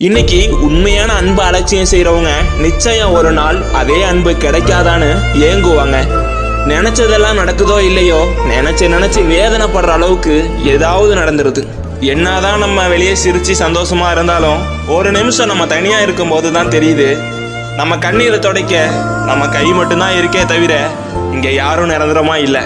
இன்னைக்கு உண்மையான அன்பு அலட்சியம் செய்யறவங்க நிச்சயம் ஒரு நாள் அதே அன்பு கிடைக்காதான்னு ஏங்குவாங்க. நினைச்சதெல்லாம் நடக்குதோ இல்லையோ நினைச்சு நினைச்சு வேதனைப்படுற அளவுக்கு ஏதாவது நடந்துருது. என்னதான் நம்ம வெளியே சிரிச்சு சந்தோஷமா இருந்தாலும் ஒரு நிமிஷம் நம்ம தனியா இருக்கும்போது தான் தெரியுது. நம்ம கண்ணீரை துடைக்க நம்ம கை மட்டும்தான் இருக்கே தவிர இங்க யாரும் நிரந்தரமா இல்லை.